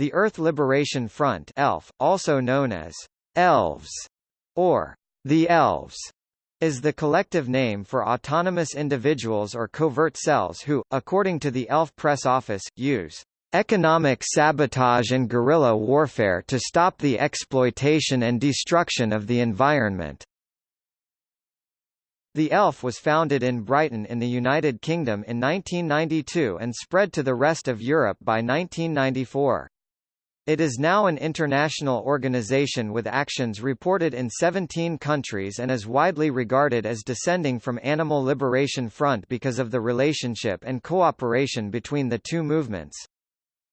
The Earth Liberation Front ELF, also known as ELVES or the Elves, is the collective name for autonomous individuals or covert cells who, according to the ELF press office, use economic sabotage and guerrilla warfare to stop the exploitation and destruction of the environment. The ELF was founded in Brighton in the United Kingdom in 1992 and spread to the rest of Europe by 1994. It is now an international organization with actions reported in 17 countries and is widely regarded as descending from Animal Liberation Front because of the relationship and cooperation between the two movements.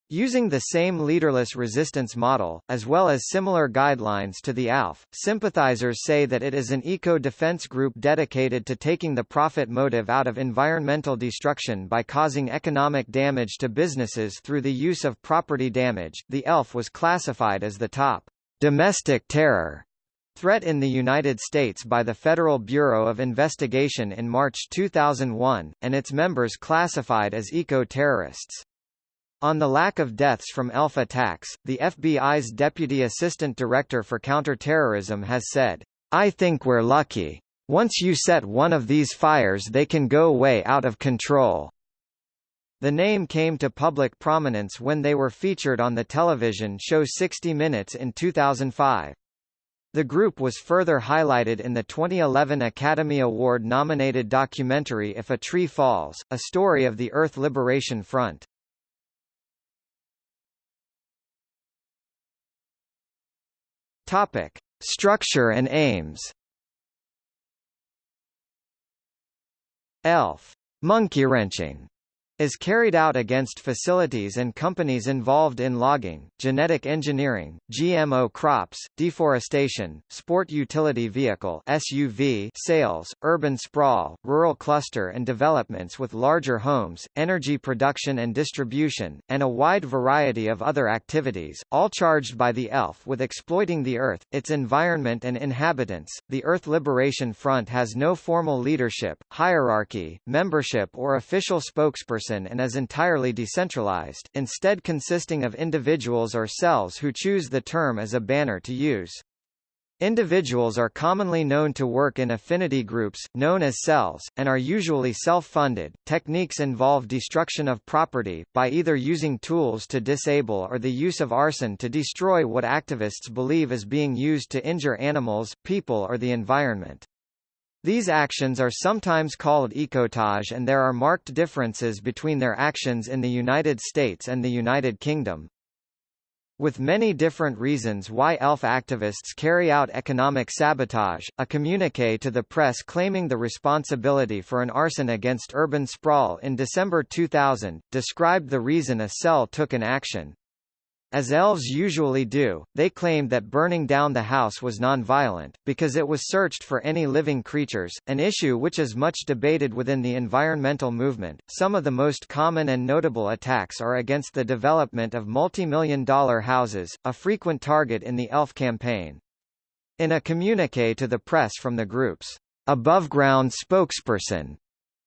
Using the same leaderless resistance model, as well as similar guidelines to the ALF, sympathizers say that it is an eco-defense group dedicated to taking the profit motive out of environmental destruction by causing economic damage to businesses through the use of property damage. The ELF was classified as the top domestic terror threat in the United States by the Federal Bureau of Investigation in March 2001, and its members classified as eco-terrorists. On the lack of deaths from ELF attacks, the FBI's Deputy Assistant Director for Counterterrorism has said, I think we're lucky. Once you set one of these fires they can go way out of control. The name came to public prominence when they were featured on the television show 60 Minutes in 2005. The group was further highlighted in the 2011 Academy Award-nominated documentary If a Tree Falls, a story of the Earth Liberation Front. Topic: Structure and aims. ELF. Monkey wrenching is carried out against facilities and companies involved in logging, genetic engineering, GMO crops, deforestation, sport utility vehicle SUV sales, urban sprawl, rural cluster and developments with larger homes, energy production and distribution, and a wide variety of other activities, all charged by the ELF with exploiting the Earth, its environment and inhabitants. The Earth Liberation Front has no formal leadership, hierarchy, membership or official spokesperson person and is entirely decentralized, instead consisting of individuals or cells who choose the term as a banner to use. Individuals are commonly known to work in affinity groups, known as cells, and are usually self-funded. Techniques involve destruction of property, by either using tools to disable or the use of arson to destroy what activists believe is being used to injure animals, people or the environment. These actions are sometimes called ecotage and there are marked differences between their actions in the United States and the United Kingdom. With many different reasons why ELF activists carry out economic sabotage, a communique to the press claiming the responsibility for an arson against urban sprawl in December 2000, described the reason a cell took an action. As elves usually do, they claimed that burning down the house was non-violent, because it was searched for any living creatures, an issue which is much debated within the environmental movement. Some of the most common and notable attacks are against the development of multi-million dollar houses, a frequent target in the ELF campaign. In a communique to the press from the group's above-ground spokesperson,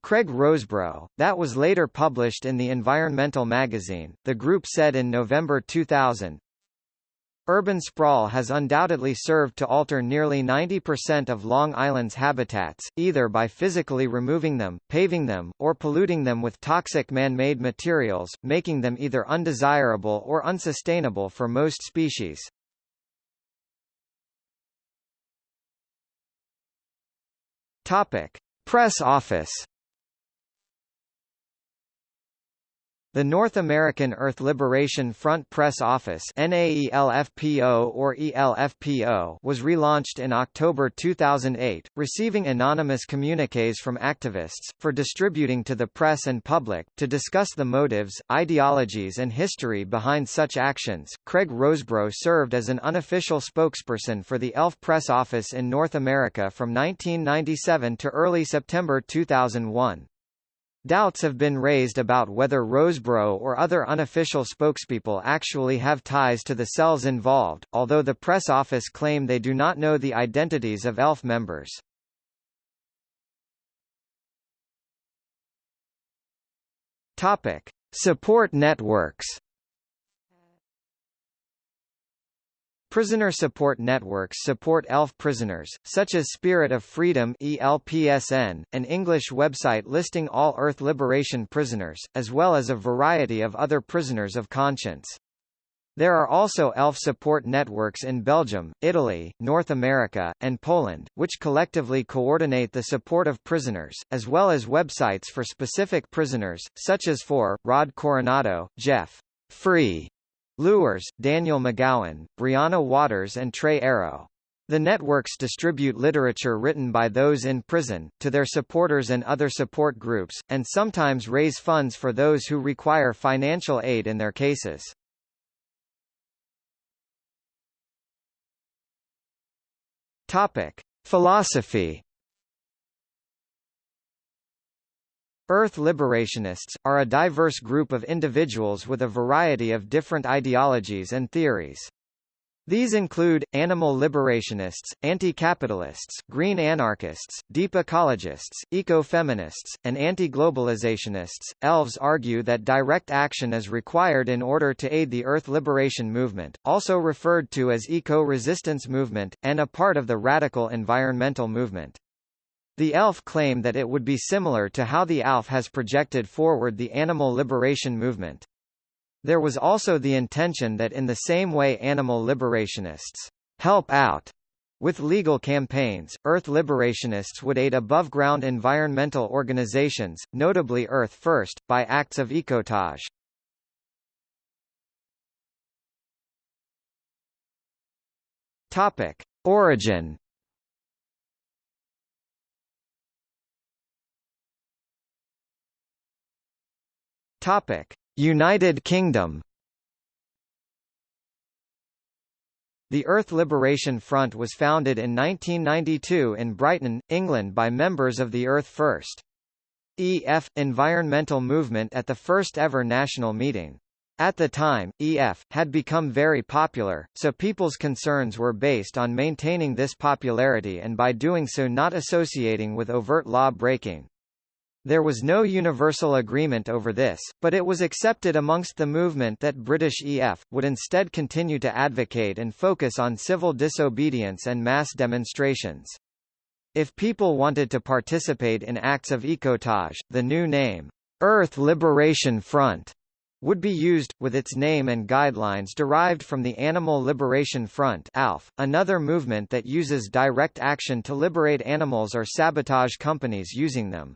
Craig Rosebraugh, that was later published in the Environmental magazine, the group said in November 2000, Urban sprawl has undoubtedly served to alter nearly 90% of Long Island's habitats, either by physically removing them, paving them, or polluting them with toxic man-made materials, making them either undesirable or unsustainable for most species. Topic: Press office The North American Earth Liberation Front Press Office NAELFPO or ELFPO was relaunched in October 2008, receiving anonymous communiques from activists, for distributing to the press and public, to discuss the motives, ideologies and history behind such actions. Craig Rosebraugh served as an unofficial spokesperson for the ELF Press Office in North America from 1997 to early September 2001. Doubts have been raised about whether Rosebraugh or other unofficial spokespeople actually have ties to the cells involved, although the press office claim they do not know the identities of ELF members. Topic: Support networks Prisoner support networks support ELF prisoners, such as Spirit of Freedom ELPSN, an English website listing all Earth Liberation prisoners, as well as a variety of other prisoners of conscience. There are also ELF support networks in Belgium, Italy, North America, and Poland, which collectively coordinate the support of prisoners, as well as websites for specific prisoners, such as for, Rod Coronado, Jeff. Free Luers, Daniel McGowan, Briana Waters and Tre Arrow. The networks distribute literature written by those in prison, to their supporters and other support groups, and sometimes raise funds for those who require financial aid in their cases. Topic. Philosophy Earth liberationists, are a diverse group of individuals with a variety of different ideologies and theories. These include, animal liberationists, anti-capitalists, green anarchists, deep ecologists, eco-feminists, and anti-globalizationists. Elves argue that direct action is required in order to aid the Earth Liberation Movement, also referred to as eco-resistance movement, and a part of the radical environmental movement. The ELF claim that it would be similar to how the ALF has projected forward the animal liberation movement. There was also the intention that in the same way animal liberationists help out with legal campaigns, Earth liberationists would aid above-ground environmental organizations, notably Earth First, by acts of ecotage. Topic. Origin Topic: United Kingdom. The Earth Liberation Front was founded in 1992 in Brighton, England by members of the Earth First EF environmental movement at the first ever national meeting. At the time, EF had become very popular, so people's concerns were based on maintaining this popularity and by doing so not associating with overt law breaking. There was no universal agreement over this, but it was accepted amongst the movement that British EF, would instead continue to advocate and focus on civil disobedience and mass demonstrations. If people wanted to participate in acts of ecotage, the new name, Earth Liberation Front, would be used, with its name and guidelines derived from the Animal Liberation Front ALF, another movement that uses direct action to liberate animals or sabotage companies using them.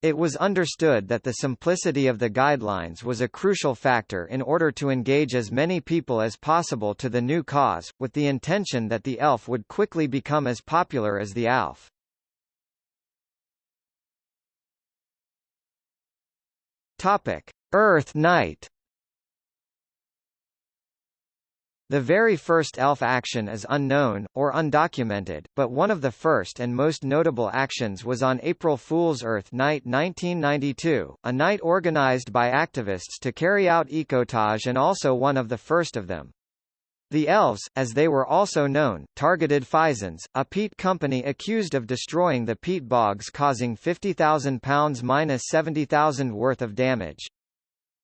It was understood that the simplicity of the guidelines was a crucial factor in order to engage as many people as possible to the new cause, with the intention that the ELF would quickly become as popular as the ALF. Topic: Earth Night The very first ELF action is unknown, or undocumented, but one of the first and most notable actions was on April Fool's Earth Night 1992, a night organized by activists to carry out ecotage and also one of the first of them. The Elves, as they were also known, targeted Fisons, a peat company accused of destroying the peat bogs causing £50,000 minus 70,000 worth of damage.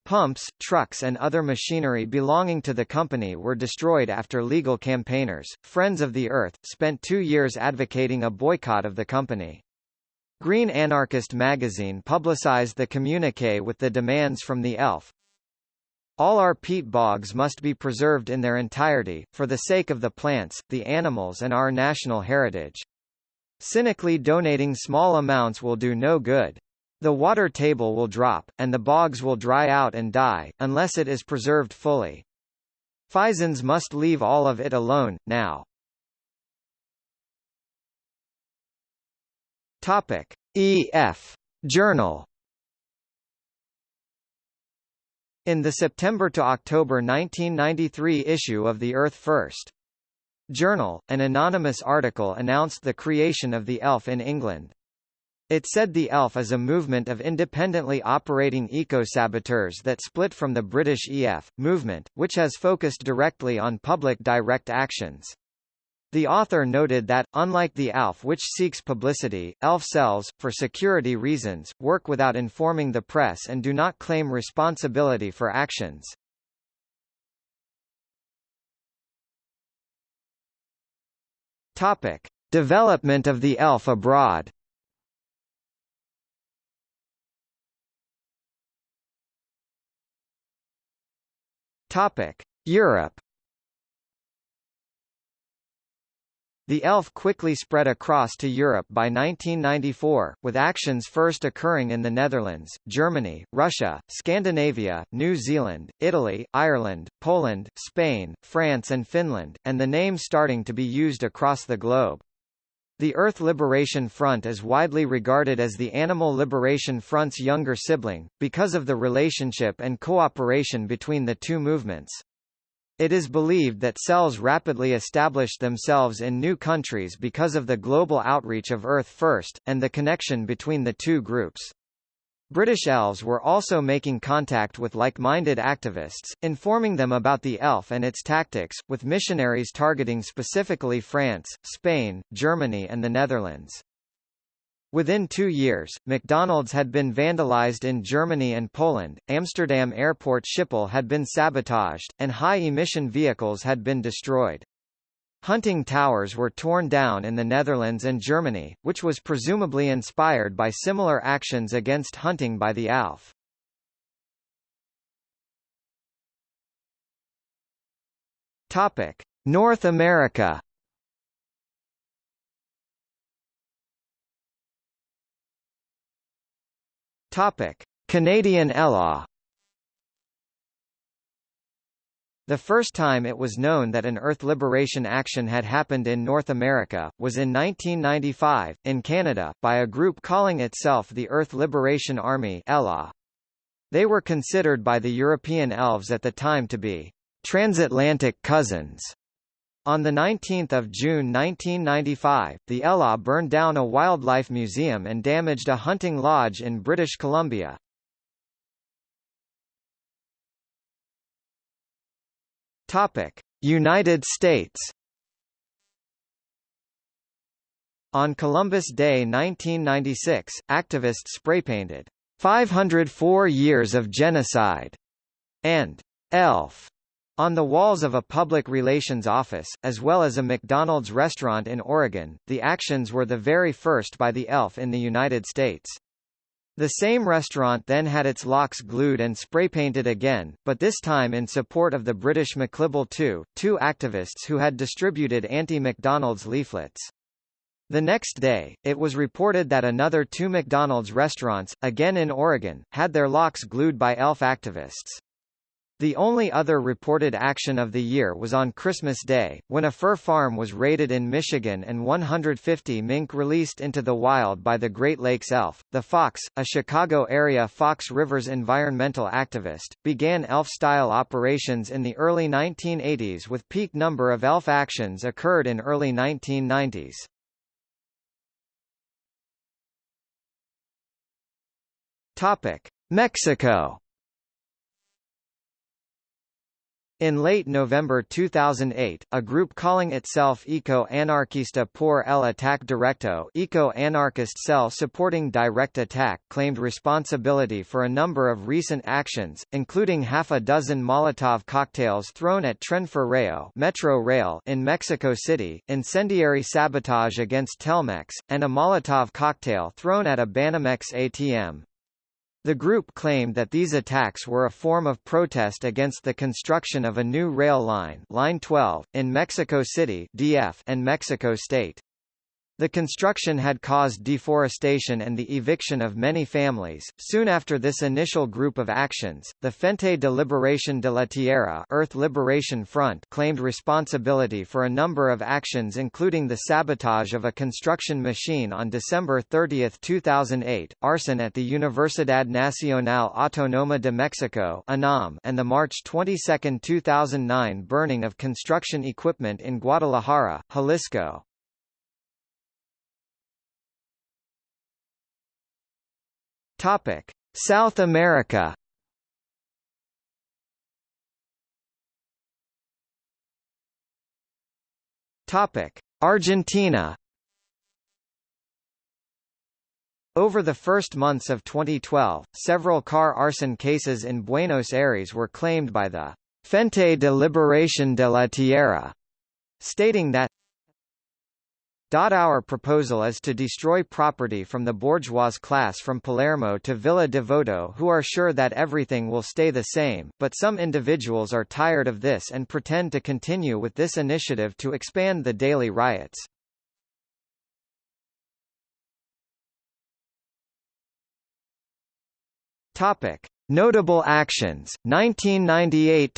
Pumps, trucks and other machinery belonging to the company were destroyed after legal campaigners, Friends of the Earth, spent two years advocating a boycott of the company. Green Anarchist magazine publicized the communique with the demands from the ELF. All our peat bogs must be preserved in their entirety, for the sake of the plants, the animals and our national heritage. Cynically donating small amounts will do no good. The water table will drop, and the bogs will dry out and die, unless it is preserved fully. Fisons must leave all of it alone, now. Topic. E.F. Journal In the September to October 1993 issue of the Earth First Journal, an anonymous article announced the creation of the ELF in England. It said the ELF is a movement of independently operating eco-saboteurs that split from the British EF, movement, which has focused directly on public direct actions. The author noted that, unlike the ALF which seeks publicity, ELF cells, for security reasons, work without informing the press and do not claim responsibility for actions. Topic: Development of the ELF abroad. Topic: Europe. The ELF quickly spread across to Europe by 1994, with actions first occurring in the Netherlands, Germany, Russia, Scandinavia, New Zealand, Italy, Ireland, Poland, Spain, France and Finland, and the name starting to be used across the globe. The Earth Liberation Front is widely regarded as the Animal Liberation Front's younger sibling, because of the relationship and cooperation between the two movements. It is believed that cells rapidly established themselves in new countries because of the global outreach of Earth First, and the connection between the two groups. British elves were also making contact with like-minded activists, informing them about the ELF and its tactics, with missionaries targeting specifically France, Spain, Germany and the Netherlands. Within two years, McDonald's had been vandalized in Germany and Poland, Amsterdam Airport Schiphol had been sabotaged, and high-emission vehicles had been destroyed. Hunting towers were torn down in the Netherlands and Germany, which was presumably inspired by similar actions against hunting by the ALF. Topic: North America Topic: Canadian ELA The first time it was known that an Earth liberation action had happened in North America, was in 1995, in Canada, by a group calling itself the Earth Liberation Army ELA. They were considered by the European elves at the time to be transatlantic cousins on 19 June 1995, the ELA burned down a wildlife museum and damaged a hunting lodge in British Columbia. United States On Columbus Day 1996, activists spraypainted, "'504 Years of Genocide' and "'ELF' On the walls of a public relations office, as well as a McDonald's restaurant in Oregon, the actions were the very first by the ELF in the United States. The same restaurant then had its locks glued and spray-painted again, but this time in support of the British McLibel II, two activists who had distributed anti-McDonald's leaflets. The next day, it was reported that another two McDonald's restaurants, again in Oregon, had their locks glued by ELF activists. The only other reported action of the year was on Christmas Day, when a fur farm was raided in Michigan and 150 mink released into the wild by the Great Lakes Elf. The Fox, a Chicago-area Fox Rivers environmental activist, began ELF-style operations in the early 1980s with peak number of ELF actions occurred in early 1990s. Topic: Mexico In late November 2008, a group calling itself Eco-Anarquista por el Ataque Directo Eco-Anarchist Cell supporting direct attack claimed responsibility for a number of recent actions, including half a dozen Molotov cocktails thrown at Tren Ferreo Metro Rail in Mexico City, incendiary sabotage against Telmex, and a Molotov cocktail thrown at a Banamex ATM. The group claimed that these attacks were a form of protest against the construction of a new rail line, Line 12, in Mexico City (DF) and Mexico State. The construction had caused deforestation and the eviction of many families. Soon after this initial group of actions, the Frente de Liberación de la Tierra Earth Liberation Front claimed responsibility for a number of actions including the sabotage of a construction machine on December 30, 2008, arson at the Universidad Nacional Autónoma de Mexico and the March 22, 2009 burning of construction equipment in Guadalajara, Jalisco. Topic: South America. Topic: Argentina. Over the first months of 2012, several car arson cases in Buenos Aires were claimed by the Frente de Liberación de la Tierra, stating that Our proposal is to destroy property from the bourgeois class from Palermo to Villa Devoto who are sure that everything will stay the same, but some individuals are tired of this and pretend to continue with this initiative to expand the daily riots. Topic: Notable actions. 1998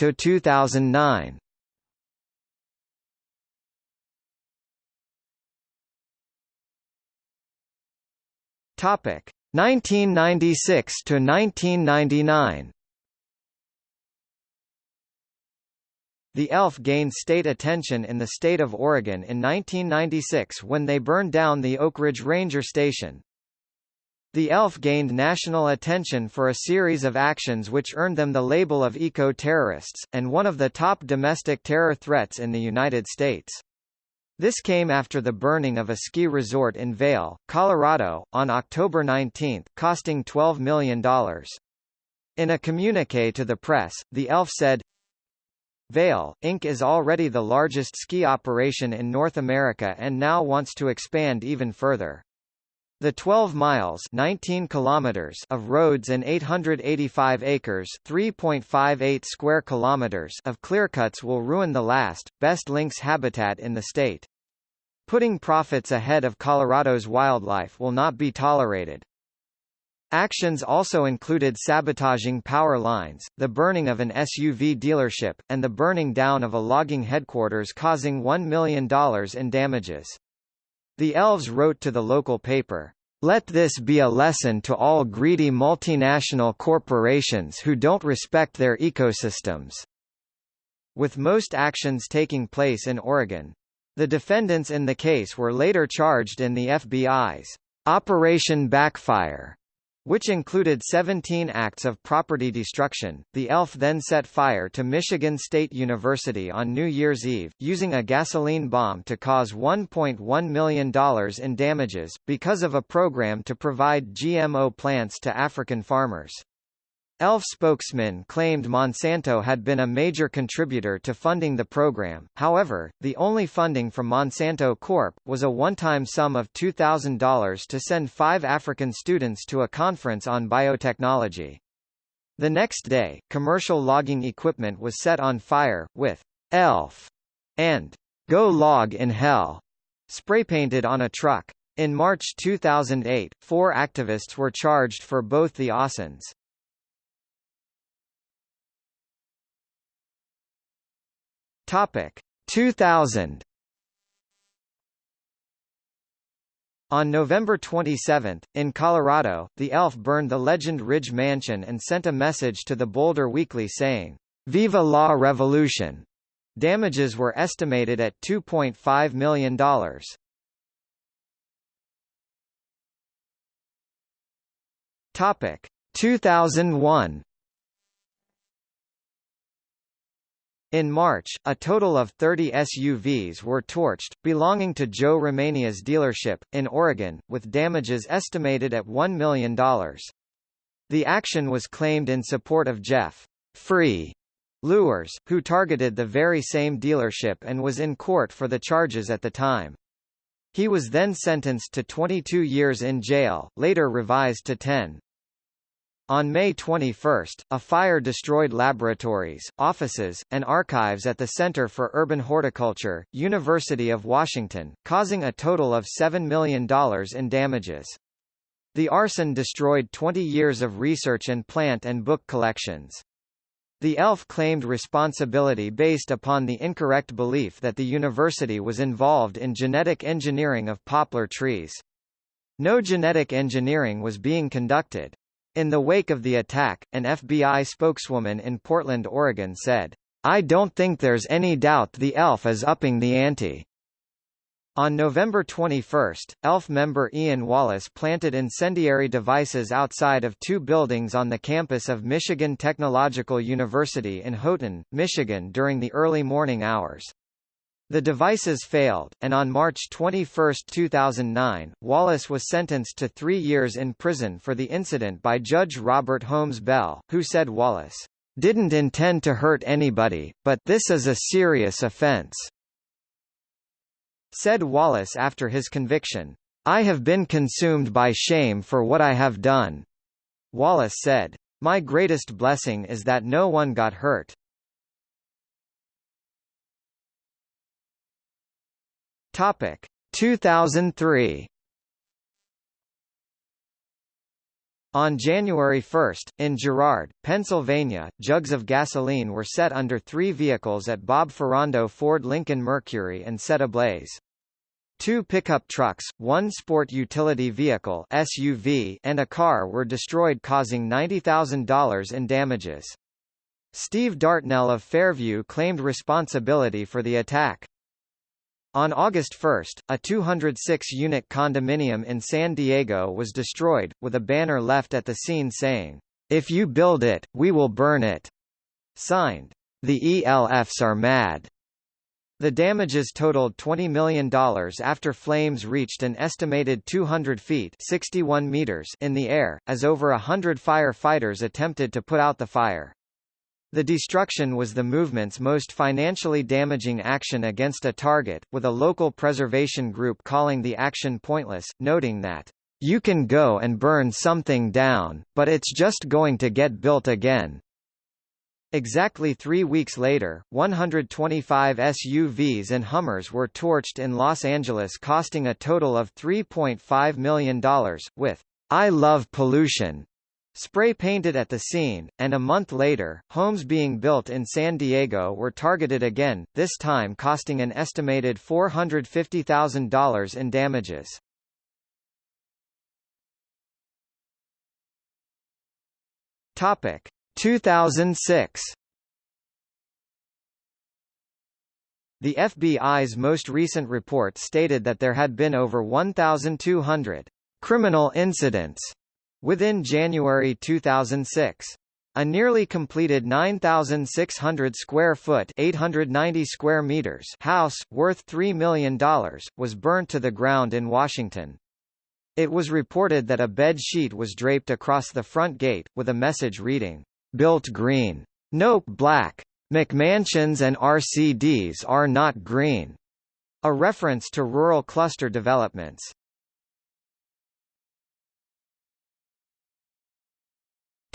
Topic 1996 to 1999. The ELF gained state attention in the state of Oregon in 1996 when they burned down the Oakridge Ranger Station, the ELF gained national attention for a series of actions which earned them the label of eco-terrorists, and one of the top domestic terror threats in the United States. This came after the burning of a ski resort in Vail, Colorado, on October 19, costing $12 million. In a communique to the press, the ELF said, Vail, Inc. is already the largest ski operation in North America and now wants to expand even further. The 12 miles 19 kilometers of roads and 885 acres 3.58 square kilometers of clearcuts will ruin the last, best lynx habitat in the state. Putting profits ahead of Colorado's wildlife will not be tolerated. Actions also included sabotaging power lines, the burning of an SUV dealership, and the burning down of a logging headquarters causing $1 million in damages. The elves wrote to the local paper, let this be a lesson to all greedy multinational corporations who don't respect their ecosystems. With most actions taking place in Oregon. The defendants in the case were later charged in the FBI's Operation Backfire which included 17 acts of property destruction. The ELF then set fire to Michigan State University on New Year's Eve, using a gasoline bomb to cause $1.1 million in damages, because of a program to provide GMO plants to African farmers. ELF spokesman claimed Monsanto had been a major contributor to funding the program, however, the only funding from Monsanto Corp. was a one-time sum of $2,000 to send five African students to a conference on biotechnology. The next day, commercial logging equipment was set on fire, with ELF and Go Log in Hell spray-painted on a truck. In March 2008, four activists were charged for both the Ausins. Topic 2000 On November 27, in Colorado, the ELF burned the Legend Ridge Mansion and sent a message to the Boulder Weekly saying, Viva la Revolution! Damages were estimated at $2.5 million. Topic 2001 In March, a total of 30 SUVs were torched, belonging to Joe Romania's dealership, in Oregon, with damages estimated at $1 million. The action was claimed in support of Jeff Free Luers, who targeted the very same dealership and was in court for the charges at the time. He was then sentenced to 22 years in jail, later revised to 10. On May 21, a fire destroyed laboratories, offices, and archives at the Center for Urban Horticulture, University of Washington, causing a total of $7 million in damages. The arson destroyed 20 years of research and plant and book collections. The ELF claimed responsibility based upon the incorrect belief that the university was involved in genetic engineering of poplar trees. No genetic engineering was being conducted. In the wake of the attack, an FBI spokeswoman in Portland, Oregon said, I don't think there's any doubt the ELF is upping the ante. On November 21, ELF member Ian Wallace planted incendiary devices outside of two buildings on the campus of Michigan Technological University in Houghton, Michigan during the early morning hours. The devices failed, and on March 21, 2009, Wallace was sentenced to three years in prison for the incident by Judge Robert Holmes Bell, who said Wallace didn't intend to hurt anybody, but this is a serious offense. Said Wallace after his conviction, I have been consumed by shame for what I have done. Wallace said, My greatest blessing is that no one got hurt. Topic 2003 On January 1, in Girard, Pennsylvania, jugs of gasoline were set under three vehicles at Bob Ferrando Ford Lincoln Mercury and set ablaze. Two pickup trucks, one sport utility vehicle SUV, and a car were destroyed causing $90,000 in damages. Steve Dartnell of Fairview claimed responsibility for the attack. On August 1, a 206-unit condominium in San Diego was destroyed, with a banner left at the scene saying, "'If you build it, we will burn it'". Signed, "'The ELFs are mad'". The damages totaled $20 million after flames reached an estimated 200 feet 61 meters in the air, as over a hundred firefighters attempted to put out the fire. The destruction was the movement's most financially damaging action against a target, with a local preservation group calling the action pointless, noting that, "...you can go and burn something down, but it's just going to get built again." Exactly three weeks later, 125 SUVs and Hummers were torched in Los Angeles costing a total of $3.5 million, with I Love Pollution Spray painted at the scene, and a month later, homes being built in San Diego were targeted again, this time costing an estimated $450,000 in damages. Topic 2006 The FBI's most recent report stated that there had been over 1,200 criminal incidents Within January 2006, a nearly completed 9,600 square foot 890 square meters house, worth $3 million, was burnt to the ground in Washington. It was reported that a bed sheet was draped across the front gate, with a message reading, "'Built green. Nope black. McMansions and RCDs are not green." A reference to rural cluster developments.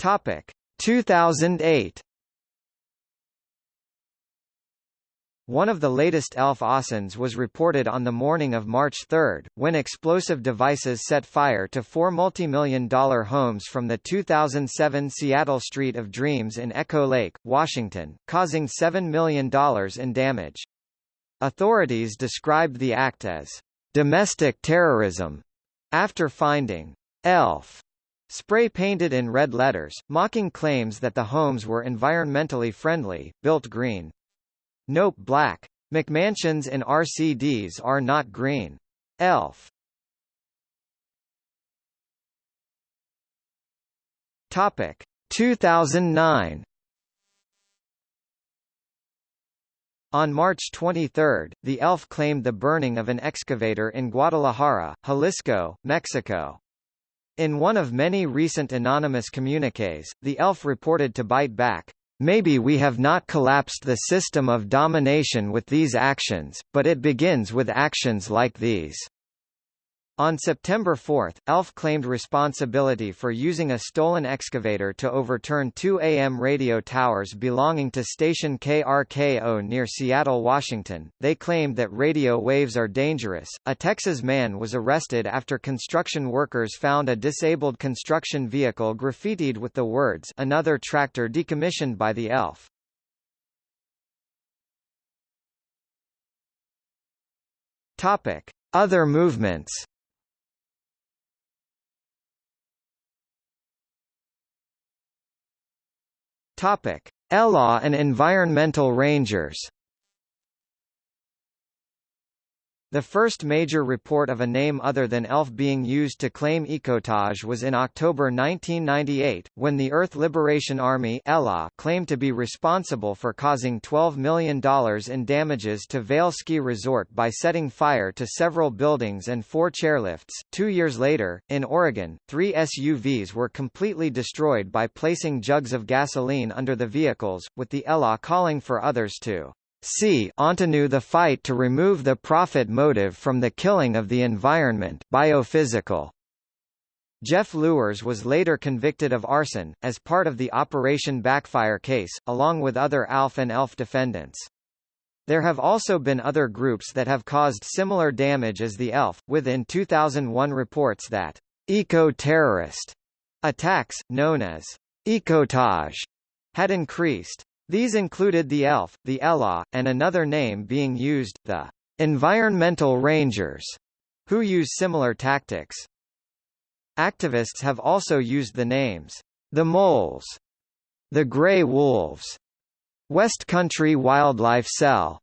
Topic 2008 One of the latest ELF OSINTs was reported on the morning of March 3, when explosive devices set fire to four multi-million dollar homes from the 2007 Seattle Street of Dreams in Echo Lake, Washington, causing $7 million in damage. Authorities described the act as domestic terrorism after finding ELF Spray painted in red letters, mocking claims that the homes were environmentally friendly, built green. Nope black. McMansions in RCDs are not green. ELF. Topic 2009 On March 23, the ELF claimed the burning of an excavator in Guadalajara, Jalisco, Mexico. In one of many recent anonymous communiques, the elf reported to bite back, Maybe we have not collapsed the system of domination with these actions, but it begins with actions like these. On September 4, ELF claimed responsibility for using a stolen excavator to overturn two AM radio towers belonging to station KRKO near Seattle, Washington. They claimed that radio waves are dangerous. A Texas man was arrested after construction workers found a disabled construction vehicle graffitied with the words another tractor decommissioned by the ELF. Topic: Other movements. Topic: ELA and environmental rangers The first major report of a name other than ELF being used to claim ecotage was in October 1998, when the Earth Liberation Army claimed to be responsible for causing $12 million in damages to Vail Ski Resort by setting fire to several buildings and four chairlifts. Two years later, in Oregon, three SUVs were completely destroyed by placing jugs of gasoline under the vehicles, with the ELA calling for others to c. Ontanu the fight to remove the profit motive from the killing of the environment biophysical. Jeff Luers was later convicted of arson, as part of the Operation Backfire case, along with other ALF and ELF defendants. There have also been other groups that have caused similar damage as the ELF, with in 2001 reports that eco-terrorist attacks, known as ecotage, had increased. These included the ELF, the ELA, and another name being used, the Environmental Rangers, who use similar tactics. Activists have also used the names, the Moles, the Grey Wolves, West Country Wildlife Cell,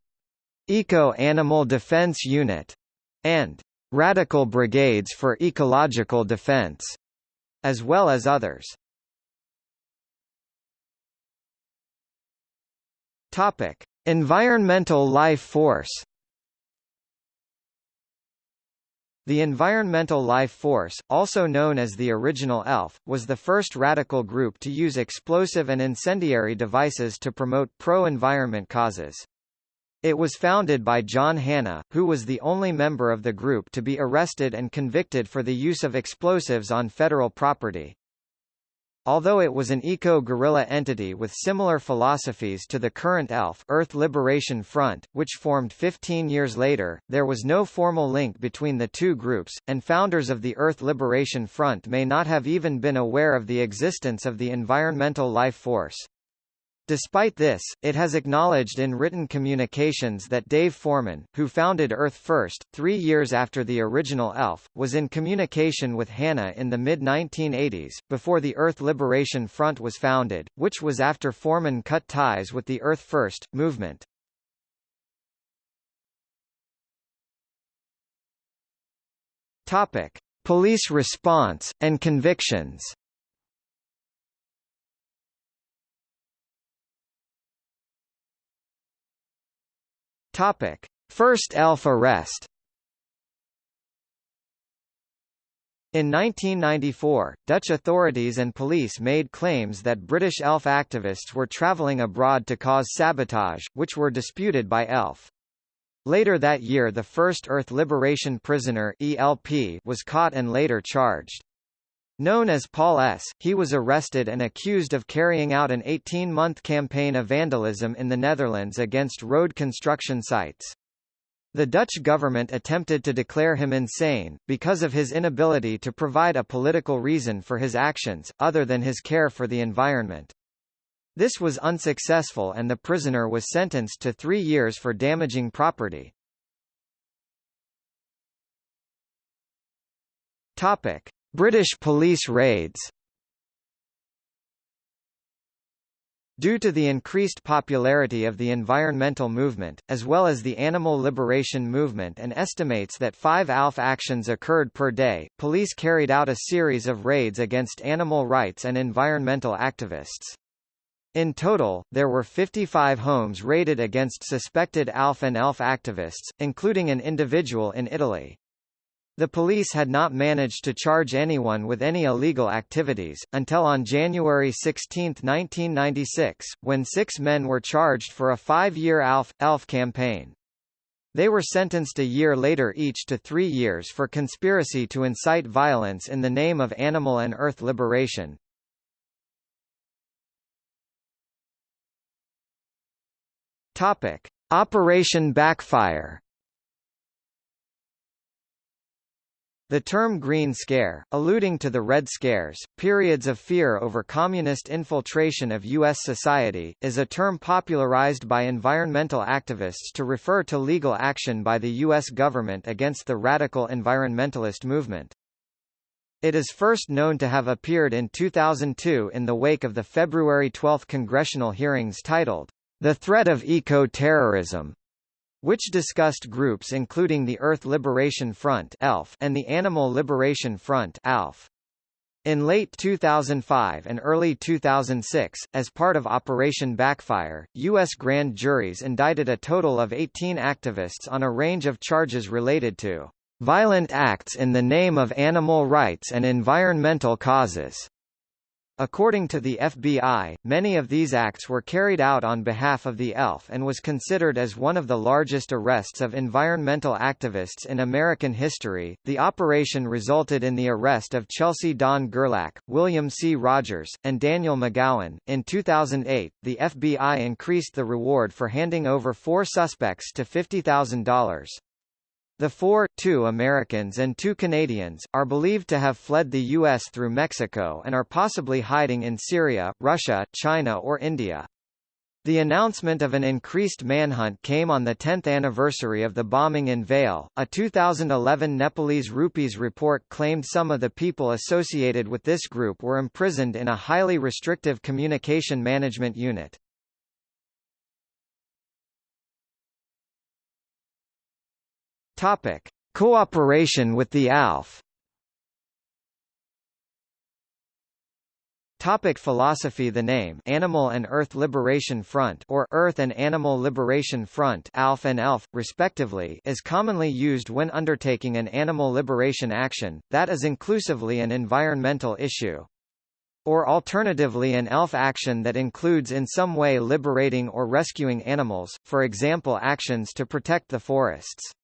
Eco Animal Defense Unit, and Radical Brigades for Ecological Defense, as well as others. Topic: Environmental life force The Environmental Life Force, also known as the original ELF, was the first radical group to use explosive and incendiary devices to promote pro-environment causes. It was founded by John Hanna, who was the only member of the group to be arrested and convicted for the use of explosives on federal property. Although it was an eco-guerrilla entity with similar philosophies to the current ELF Earth Liberation Front, which formed 15 years later, there was no formal link between the two groups, and founders of the Earth Liberation Front may not have even been aware of the existence of the environmental life force. Despite this, it has acknowledged in written communications that Dave Foreman, who founded Earth First, three years after the original ELF, was in communication with Hanna in the mid-1980s, before the Earth Liberation Front was founded, which was after Foreman cut ties with the Earth First movement. Topic: Police response and convictions. Topic: First ELF arrest. In 1994, Dutch authorities and police made claims that British ELF activists were travelling abroad to cause sabotage, which were disputed by ELF. Later that year the first Earth Liberation Prisoner ELP was caught and later charged. Known as Paul S., he was arrested and accused of carrying out an 18-month campaign of vandalism in the Netherlands against road construction sites. The Dutch government attempted to declare him insane, because of his inability to provide a political reason for his actions, other than his care for the environment. This was unsuccessful and the prisoner was sentenced to three years for damaging property. Topic. British police raids Due to the increased popularity of the environmental movement, as well as the animal liberation movement and estimates that five ALF actions occurred per day, police carried out a series of raids against animal rights and environmental activists. In total, there were 55 homes raided against suspected ALF and ELF activists, including an individual in Italy. The police had not managed to charge anyone with any illegal activities, until on January 16, 1996, when six men were charged for a five-year ALF, ELF campaign. They were sentenced a year later each to three years for conspiracy to incite violence in the name of animal and earth liberation. Operation Backfire The term Green Scare, alluding to the Red Scares, periods of fear over communist infiltration of U.S. society, is a term popularized by environmental activists to refer to legal action by the U.S. government against the radical environmentalist movement. It is first known to have appeared in 2002 in the wake of the February 12 congressional hearings titled, The Threat of Eco-Terrorism, which discussed groups including the Earth Liberation Front and the Animal Liberation Front. In late 2005 and early 2006, as part of Operation Backfire, U.S. grand juries indicted a total of 18 activists on a range of charges related to violent acts in the name of animal rights and environmental causes. According to the FBI, many of these acts were carried out on behalf of the ELF and was considered as one of the largest arrests of environmental activists in American history. The operation resulted in the arrest of Chelsea Dawn Gerlach, William C. Rogers, and Daniel McGowan. In 2008, the FBI increased the reward for handing over four suspects to $50,000. The four, two Americans and two Canadians, are believed to have fled the U.S. through Mexico and are possibly hiding in Syria, Russia, China or India. The announcement of an increased manhunt came on the 10th anniversary of the bombing in Vail. A 2011 Nepalese Rupees report claimed some of the people associated with this group were imprisoned in a highly restrictive communication management unit. Topic: Cooperation with the ALF. Topic philosophy The name Animal and Earth Liberation Front or Earth and Animal Liberation Front ALF and ELF, respectively is commonly used when undertaking an animal liberation action, that is inclusively an environmental issue. Or alternatively an ELF action that includes in some way liberating or rescuing animals, for example actions to protect the forests.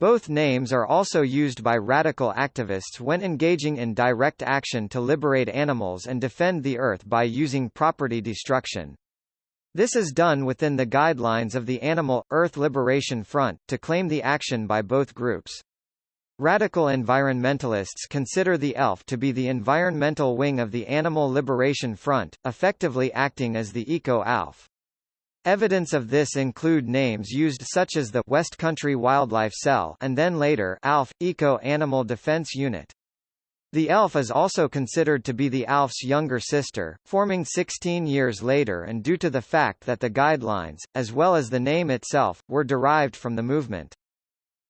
Both names are also used by radical activists when engaging in direct action to liberate animals and defend the earth by using property destruction. This is done within the guidelines of the Animal, Earth Liberation Front, to claim the action by both groups. Radical environmentalists consider the ELF to be the environmental wing of the Animal Liberation Front, effectively acting as the Eco-ALF. Evidence of this include names used such as the West Country Wildlife Cell and then later ALF, Eco Animal Defense Unit. The ELF is also considered to be the ALF's younger sister, forming 16 years later and due to the fact that the guidelines, as well as the name itself, were derived from the movement.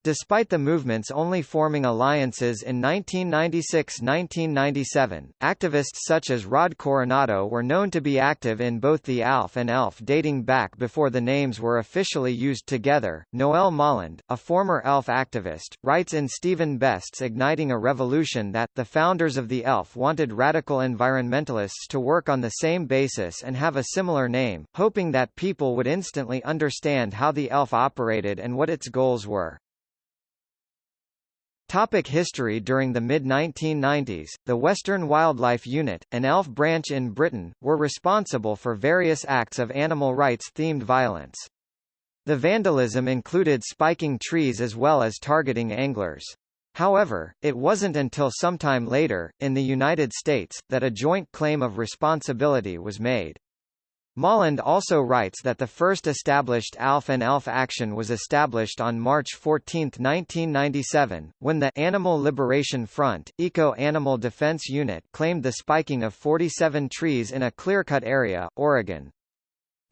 Despite the movement's only forming alliances in 1996–1997, activists such as Rod Coronado were known to be active in both the ALF and ELF dating back before the names were officially used together. Noel Molland, a former ELF activist, writes in Stephen Best's Igniting a Revolution that, the founders of the ELF wanted radical environmentalists to work on the same basis and have a similar name, hoping that people would instantly understand how the ELF operated and what its goals were. Topic history During the mid-1990s, the Western Wildlife Unit, an ELF branch in Britain, were responsible for various acts of animal rights-themed violence. The vandalism included spiking trees as well as targeting anglers. However, it wasn't until sometime later, in the United States, that a joint claim of responsibility was made. Molland also writes that the first established ALF and ELF action was established on March 14, 1997, when the Animal Liberation Front, Eco-Animal Defense Unit claimed the spiking of 47 trees in a clear-cut area, Oregon.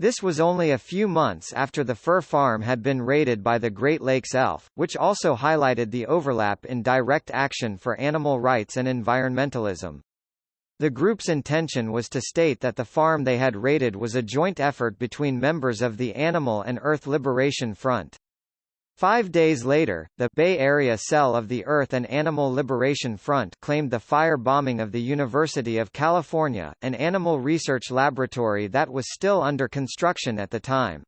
This was only a few months after the fur farm had been raided by the Great Lakes Elf, which also highlighted the overlap in direct action for animal rights and environmentalism. The group's intention was to state that the farm they had raided was a joint effort between members of the Animal and Earth Liberation Front. Five days later, the Bay Area cell of the Earth and Animal Liberation Front claimed the fire bombing of the University of California, an animal research laboratory that was still under construction at the time.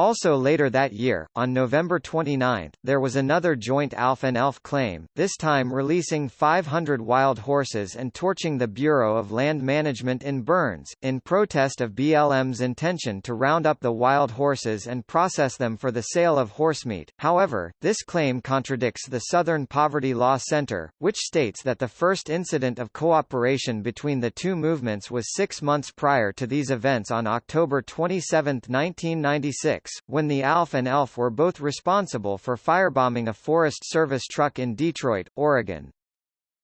Also later that year, on November 29, there was another joint ALF and ELF claim, this time releasing 500 wild horses and torching the Bureau of Land Management in Burns, in protest of BLM's intention to round up the wild horses and process them for the sale of horsemeat. However, this claim contradicts the Southern Poverty Law Center, which states that the first incident of cooperation between the two movements was six months prior to these events on October 27, 1996 when the ALF and ELF were both responsible for firebombing a Forest Service truck in Detroit, Oregon.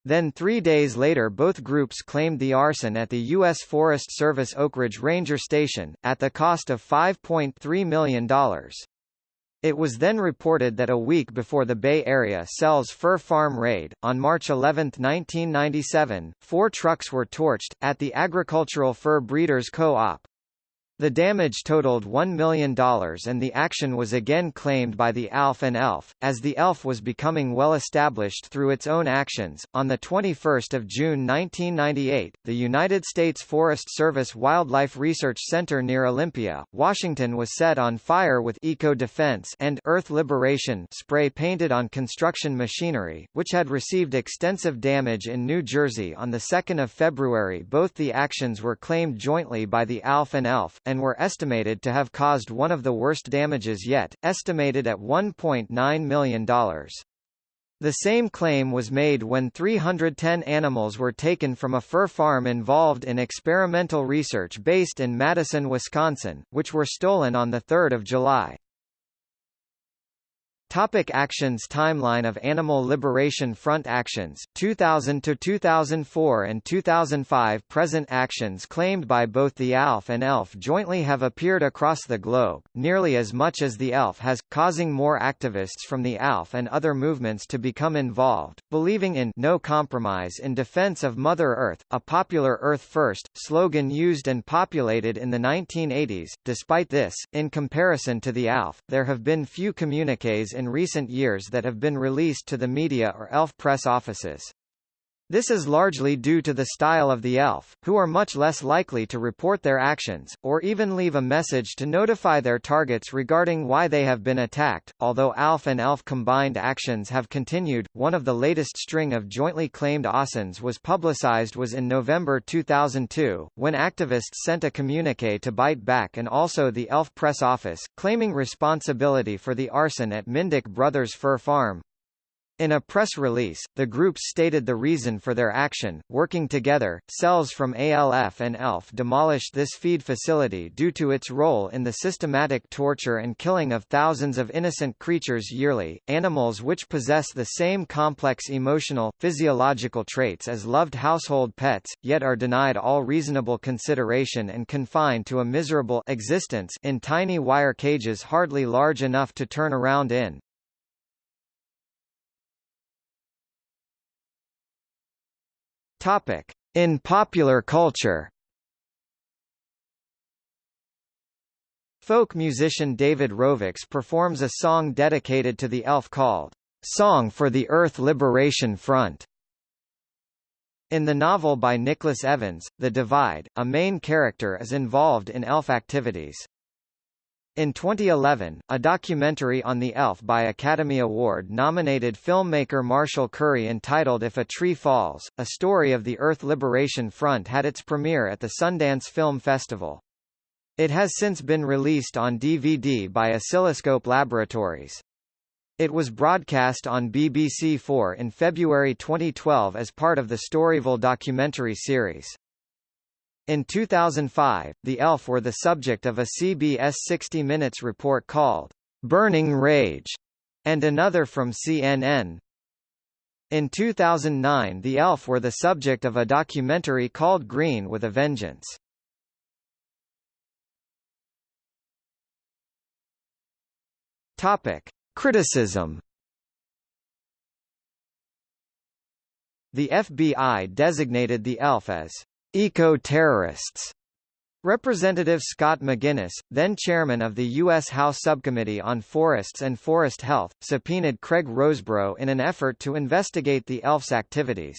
Then three days later both groups claimed the arson at the U.S. Forest Service Oakridge Ranger Station, at the cost of $5.3 million. It was then reported that a week before the Bay Area Cell's fur farm raid, on March 11, 1997, four trucks were torched, at the Agricultural Fur Breeders Co-op. The damage totaled $1 million and the action was again claimed by the ALF and ELF, as the ELF was becoming well established through its own actions. On 21 June 1998, the United States Forest Service Wildlife Research Center near Olympia, Washington was set on fire with eco-defense and earth liberation spray painted on construction machinery, which had received extensive damage in New Jersey on 2 February. Both the actions were claimed jointly by the ALF and ELF, and were estimated to have caused one of the worst damages yet, estimated at $1.9 million. The same claim was made when 310 animals were taken from a fur farm involved in experimental research based in Madison, Wisconsin, which were stolen on 3 July. Topic actions Timeline of Animal Liberation Front actions, 2000 to 2004 and 2005 Present actions claimed by both the ALF and ELF jointly have appeared across the globe, nearly as much as the ELF has, causing more activists from the ALF and other movements to become involved, believing in no compromise in defense of Mother Earth, a popular Earth First slogan used and populated in the 1980s. Despite this, in comparison to the ALF, there have been few communiques in recent years that have been released to the media or ELF press offices. This is largely due to the style of the elf, who are much less likely to report their actions, or even leave a message to notify their targets regarding why they have been attacked. Although ALF and ELF combined actions have continued, one of the latest string of jointly claimed ASINs was publicized was in November 2002, when activists sent a communique to Bite Back and also the ELF press office, claiming responsibility for the arson at Mindick Brothers Fur Farm. In a press release, the groups stated the reason for their action, working together, cells from ALF and ELF demolished this feed facility due to its role in the systematic torture and killing of thousands of innocent creatures yearly, animals which possess the same complex emotional, physiological traits as loved household pets, yet are denied all reasonable consideration and confined to a miserable existence in tiny wire cages hardly large enough to turn around in. Topic: In popular culture. Folk musician David Rovics performs a song dedicated to the elf called Song for the Earth Liberation Front. In the novel by Nicholas Evans, The Divide, a main character is involved in elf activities. In 2011, a documentary on the ELF by Academy Award-nominated filmmaker Marshall Curry entitled If a Tree Falls, a story of the Earth Liberation Front had its premiere at the Sundance Film Festival. It has since been released on DVD by Oscilloscope Laboratories. It was broadcast on BBC4 in February 2012 as part of the Storyville documentary series. In 2005, the ELF were the subject of a CBS 60 Minutes report called Burning Rage, and another from CNN. In 2009 the ELF were the subject of a documentary called Green with a Vengeance. Topic. Criticism The FBI designated the ELF as Eco-terrorists. Representative Scott McInnis, then chairman of the U.S. House Subcommittee on Forests and Forest Health, subpoenaed Craig Rosebraugh in an effort to investigate the ELF's activities.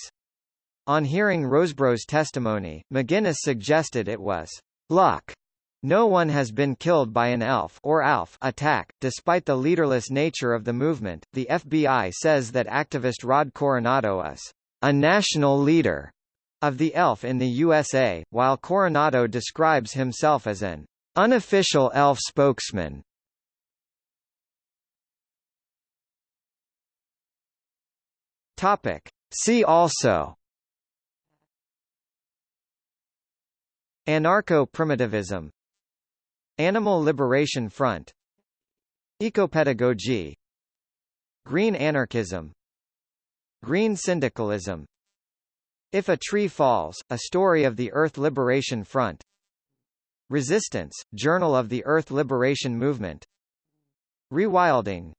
On hearing Rosebraugh's testimony, McInnis suggested it was luck. No one has been killed by an ELF or ALF attack, despite the leaderless nature of the movement. The FBI says that activist Rod Coronado is a national leader of the ELF in the USA, while Coronado describes himself as an unofficial ELF spokesman. Topic. See also. Anarcho-primitivism. Animal Liberation Front. Ecopedagogy. Green anarchism. Green syndicalism if a Tree Falls, A Story of the Earth Liberation Front. Resistance, Journal of the Earth Liberation Movement. Rewilding.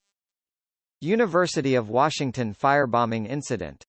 University of Washington firebombing incident